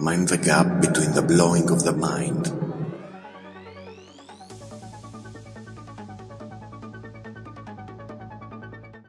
Mind the gap between the blowing of the mind